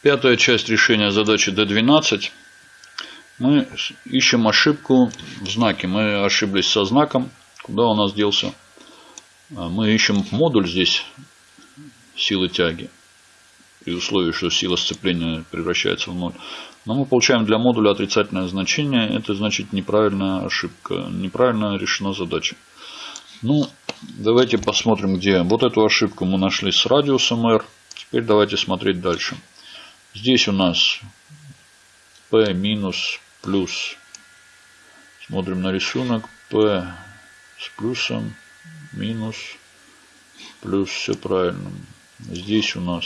Пятая часть решения задачи D12. Мы ищем ошибку в знаке. Мы ошиблись со знаком. Куда у нас делся? А, мы ищем модуль здесь силы тяги. При условии, что сила сцепления превращается в ноль. Но мы получаем для модуля отрицательное значение. Это значит неправильная ошибка. Неправильно решена задача. Ну, давайте посмотрим, где. Вот эту ошибку мы нашли с радиусом r. Теперь давайте смотреть дальше. Здесь у нас P минус плюс. Смотрим на рисунок. P с плюсом минус плюс. Все правильно. Здесь у нас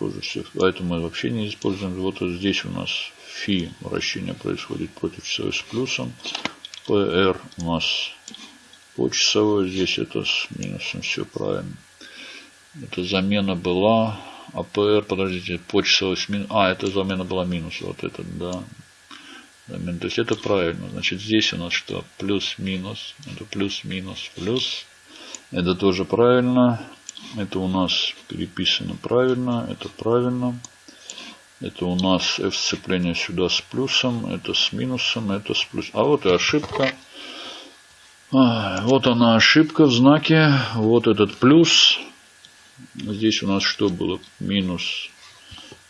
тоже все. А это мы вообще не используем. Вот здесь у нас фи вращение происходит против часовой с плюсом. PR у нас по часовой. Здесь это с минусом. Все правильно. Это замена была АПР, подождите, почасовой минус. А, это замена была минус. Вот это, да. Замена. То есть это правильно. Значит, здесь у нас что? Плюс-минус. Это плюс-минус, плюс. Это тоже правильно. Это у нас переписано правильно. Это правильно. Это у нас F сцепление сюда с плюсом. Это с минусом. Это с плюсом. А вот и ошибка. А, вот она ошибка в знаке. Вот этот плюс. Здесь у нас что было? Минус.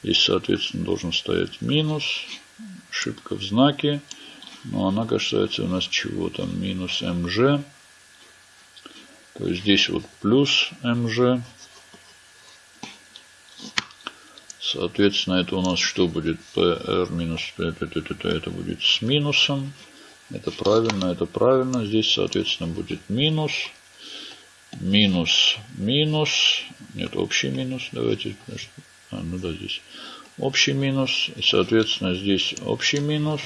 Здесь, соответственно, должен стоять минус. Ошибка в знаке. Но она касается у нас чего там? Минус МЖ. То есть здесь вот плюс МЖ. Соответственно, это у нас что будет? PR минус это будет с минусом. Это правильно, это правильно. Здесь, соответственно, будет минус минус, минус, нет, общий минус, давайте, а, ну да, здесь общий минус, и, соответственно, здесь общий минус,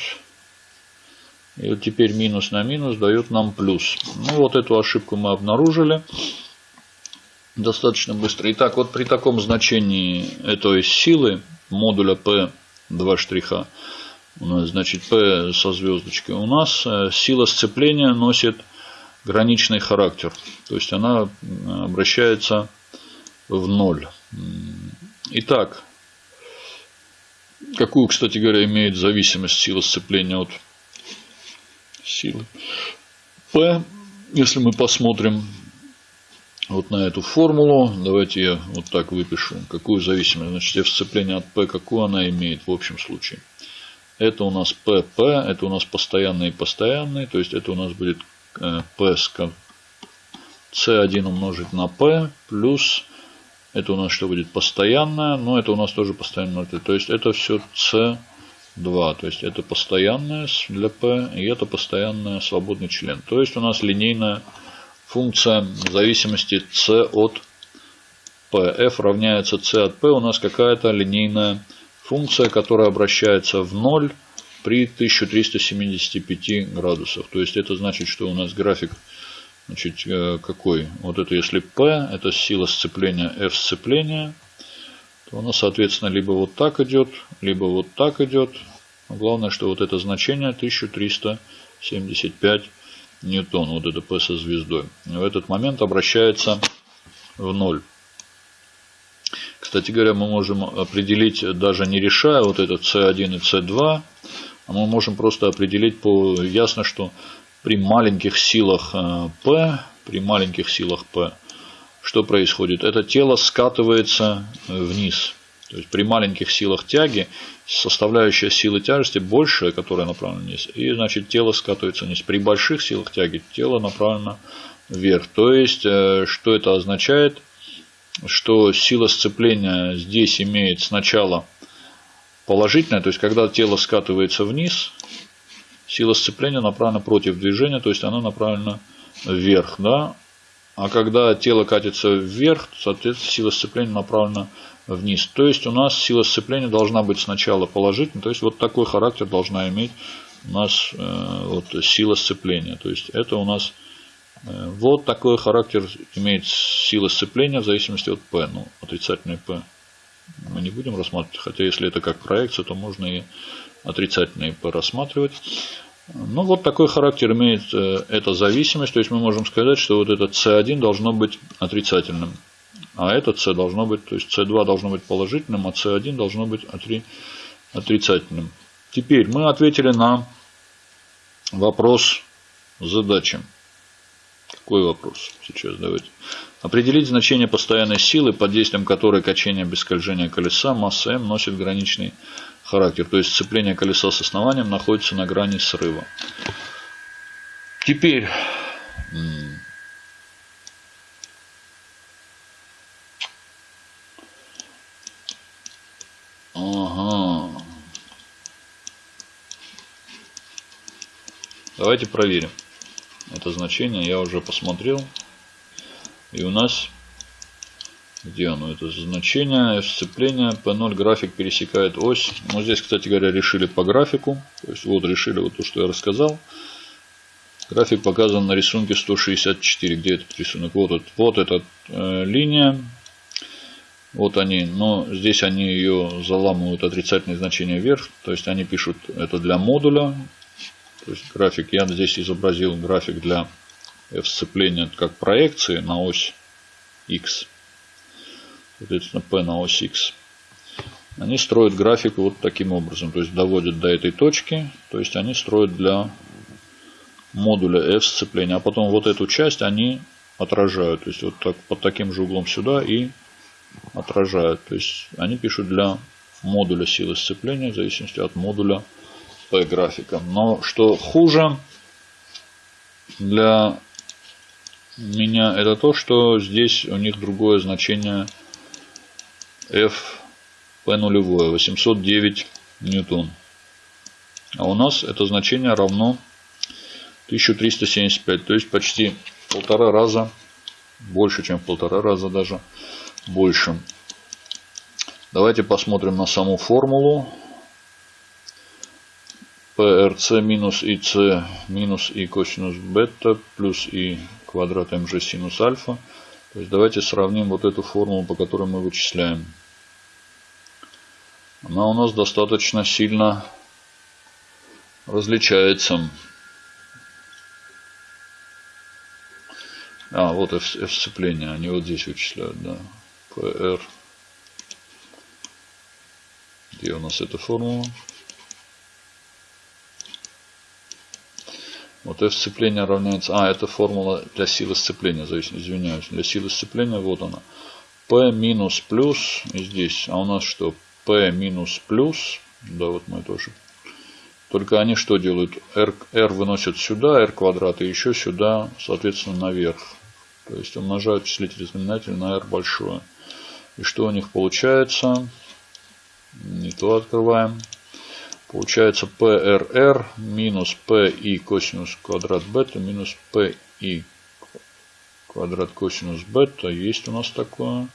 и вот теперь минус на минус дает нам плюс. Ну, вот эту ошибку мы обнаружили. Достаточно быстро. Итак, вот при таком значении этой силы модуля P 2 штриха, у нас, значит, P со звездочкой, у нас э, сила сцепления носит граничный характер. То есть она обращается в ноль. Итак, какую, кстати говоря, имеет зависимость сила сцепления от силы P. Если мы посмотрим вот на эту формулу, давайте я вот так выпишу, какую зависимость, значит, F сцепление от P, какую она имеет в общем случае. Это у нас PP, это у нас постоянный и постоянный, то есть это у нас будет P C1 умножить на P плюс это у нас что будет постоянное, но это у нас тоже постоянное. То есть это все C2. То есть это постоянное для P и это постоянное свободный член. То есть у нас линейная функция зависимости C от P. F равняется C от P. У нас какая-то линейная функция, которая обращается в ноль при 1375 градусах. То есть это значит, что у нас график значит, э, какой? Вот это если P, это сила сцепления F сцепления, то нас, соответственно, либо вот так идет, либо вот так идет. Но главное, что вот это значение 1375 ньютон, вот это P со звездой. В этот момент обращается в ноль. Кстати говоря, мы можем определить, даже не решая вот этот C1 и C2, а мы можем просто определить по ясно, что при маленьких силах э, P, при маленьких силах P, что происходит? Это тело скатывается э, вниз. То есть при маленьких силах тяги составляющая силы тяжести большая, которая направлена вниз, и значит тело скатывается вниз. При больших силах тяги тело направлено вверх. То есть, э, что это означает? Что сила сцепления здесь имеет сначала положительная, то есть когда тело скатывается вниз, сила сцепления направлена против движения, то есть она направлена вверх, да, а когда тело катится вверх, соответственно, сила сцепления направлена вниз. То есть у нас сила сцепления должна быть сначала положительной, то есть вот такой характер должна иметь у нас э, вот, сила сцепления. То есть это у нас э, вот такой характер имеет сила сцепления в зависимости от P, ну отрицательный P мы не будем рассматривать. Хотя если это как проекция, то можно и отрицательные порассматривать. Ну, вот такой характер имеет э, эта зависимость. То есть мы можем сказать, что вот этот C1 должно быть отрицательным. А это c должно быть, то есть c2 должно быть положительным, а c1 должно быть отрицательным. Теперь мы ответили на вопрос задачи. Какой вопрос сейчас? Давайте. Определить значение постоянной силы, под действием которой качение без скольжения колеса масса m носит граничный характер. То есть сцепление колеса с основанием находится на грани срыва. Теперь Ага. Давайте проверим. Это значение я уже посмотрел. И у нас, где оно, это значение сцепления, P0 график пересекает ось. Ну, здесь, кстати говоря, решили по графику. То есть, вот решили вот то, что я рассказал. График показан на рисунке 164. Где этот рисунок? Вот, этот, вот эта э, линия. Вот они, но здесь они ее заламывают отрицательное значение вверх. То есть они пишут это для модуля. То есть график, я здесь изобразил график для сцепления как проекции на ось X. Соответственно, P на ось X. Они строят график вот таким образом. То есть доводят до этой точки. То есть они строят для модуля F сцепления. А потом вот эту часть они отражают. То есть вот так, под таким же углом сюда и отражают. То есть они пишут для модуля силы сцепления в зависимости от модуля P графика. Но что хуже для меня это то, что здесь у них другое значение F P нулевое 809 ньютон. А у нас это значение равно 1375, то есть почти полтора раза больше, чем полтора раза даже больше. Давайте посмотрим на саму формулу. PRC минус IC минус I косинус бета плюс I квадрат mg синус альфа. То есть давайте сравним вот эту формулу, по которой мы вычисляем. Она у нас достаточно сильно различается. А, вот F, F сцепление. Они вот здесь вычисляют, да. PR. Где у нас эта формула? Вот F сцепления равняется... А, это формула для силы сцепления. Извиняюсь. Для силы сцепления вот она. P минус плюс. И здесь. А у нас что? P минус плюс. Да, вот мы тоже. Только они что делают? R, R выносят сюда, R квадрат. И еще сюда, соответственно, наверх. То есть умножают числитель и знаменатель на R большое. И что у них получается? Не то открываем. Получается PRR минус PI косинус квадрат бета минус PI квадрат косинус бета. Есть у нас такое.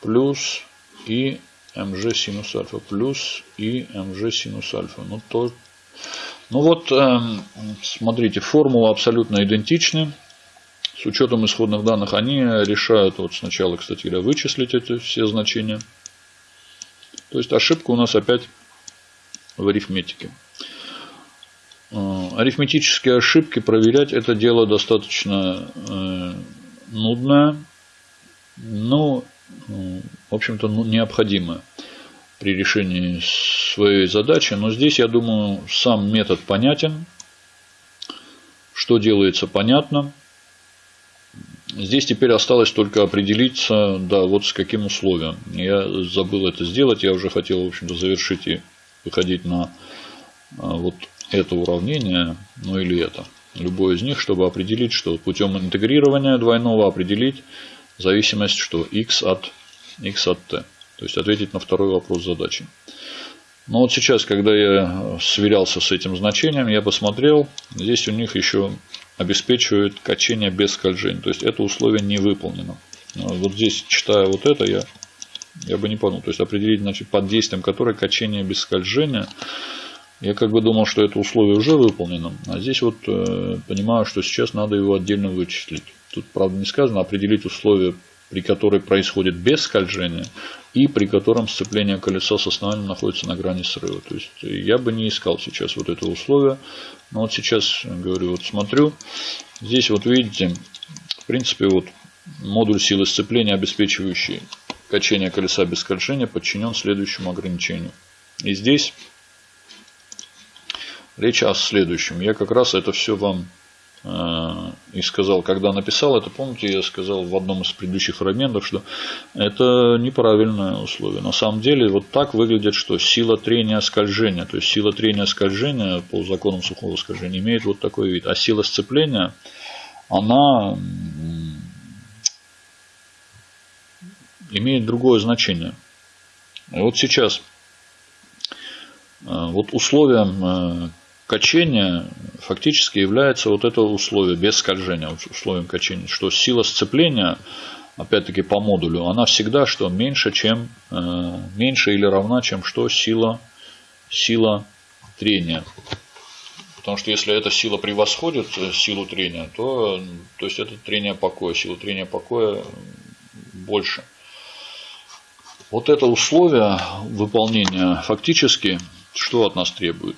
Плюс и mg синус альфа. Плюс и mg синус альфа. Ну, то... ну вот, эм, смотрите, формулы абсолютно идентичны. С учетом исходных данных они решают вот сначала, кстати говоря, вычислить эти все значения. То есть ошибка у нас опять в арифметике. Э, арифметические ошибки проверять это дело достаточно э, нудное, но, э, в общем-то, ну, необходимое при решении своей задачи. Но здесь, я думаю, сам метод понятен. Что делается понятно. Здесь теперь осталось только определиться, да, вот с каким условием. Я забыл это сделать, я уже хотел, в общем-то, завершить и выходить на а, вот это уравнение, ну или это. Любой из них, чтобы определить, что путем интегрирования двойного определить зависимость, что x от, x от t. То есть ответить на второй вопрос задачи. Но вот сейчас, когда я сверялся с этим значением, я посмотрел, здесь у них еще обеспечивает качение без скольжения. То есть это условие не выполнено. Вот здесь, читая вот это, я я бы не понял. То есть определить, значит, под действием которой качение без скольжения. Я как бы думал, что это условие уже выполнено. А здесь вот э, понимаю, что сейчас надо его отдельно вычислить. Тут, правда, не сказано определить условие, при которой происходит без скольжения и при котором сцепление колеса с основанием находится на грани срыва. То есть я бы не искал сейчас вот это условие. Но вот сейчас, говорю, вот смотрю. Здесь вот видите, в принципе, вот модуль силы сцепления, обеспечивающий качение колеса без скольжения, подчинен следующему ограничению. И здесь речь о следующем. Я как раз это все вам Э, и сказал, когда написал это, помните, я сказал в одном из предыдущих фрагментов, что это неправильное условие. На самом деле, вот так выглядит, что сила трения скольжения, то есть сила трения скольжения по законам сухого скольжения имеет вот такой вид, а сила сцепления, она имеет другое значение. Вот сейчас, э, вот условием э, качения фактически является вот это условие без скольжения, условием качения, что сила сцепления, опять-таки по модулю, она всегда что меньше, чем э, меньше или равна, чем что сила, сила трения. Потому что если эта сила превосходит э, силу трения, то, то есть это трение покоя, сила трения покоя больше. Вот это условие выполнения фактически что от нас требует?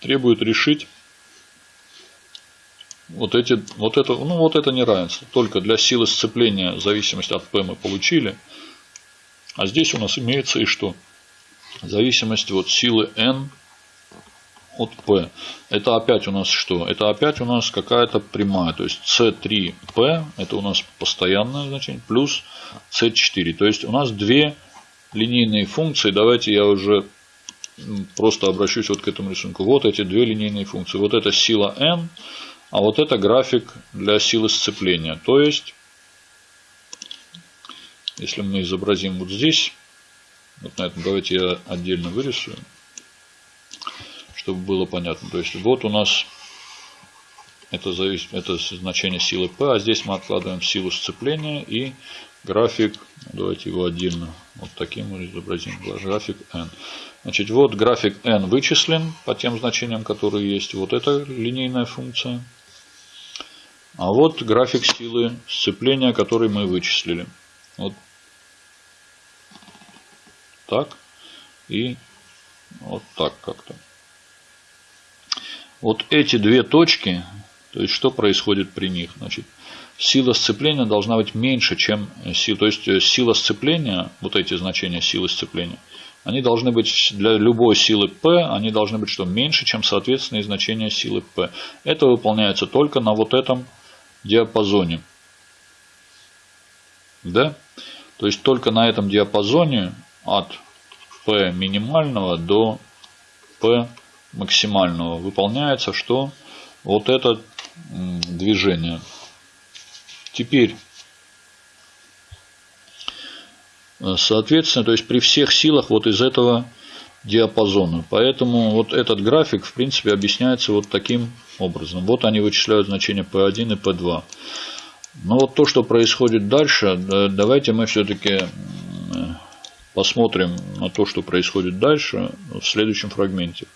требует решить вот, эти, вот, это, ну, вот это неравенство. Только для силы сцепления зависимость от P мы получили. А здесь у нас имеется и что? Зависимость от силы N от P. Это опять у нас что? Это опять у нас какая-то прямая. То есть C3P это у нас постоянное значение плюс C4. То есть у нас две линейные функции. Давайте я уже просто обращусь вот к этому рисунку. Вот эти две линейные функции. Вот это сила n, а вот это график для силы сцепления. То есть, если мы изобразим вот здесь, вот на этом, давайте я отдельно вырисую, чтобы было понятно. То есть, вот у нас это, зависит, это значение силы P, а здесь мы откладываем силу сцепления и график, давайте его отдельно вот таким мы изобразим, график n. Значит, вот график n вычислен по тем значениям, которые есть. Вот это линейная функция. А вот график силы сцепления, который мы вычислили. Вот так и вот так как-то. Вот эти две точки, то есть что происходит при них? Значит, сила сцепления должна быть меньше, чем сила. То есть э, сила сцепления, вот эти значения силы сцепления, они должны быть для любой силы P, они должны быть что меньше, чем соответственные значения силы P. Это выполняется только на вот этом диапазоне. Да? То есть только на этом диапазоне от P минимального до P максимального выполняется что? Вот это движение. Теперь Э, соответственно, то есть при всех силах вот из этого диапазона. Поэтому вот этот график, в принципе, объясняется вот таким образом. Вот они вычисляют значения P1 и P2. Но вот то, что происходит дальше, давайте мы все-таки посмотрим на то, что происходит дальше в следующем фрагменте.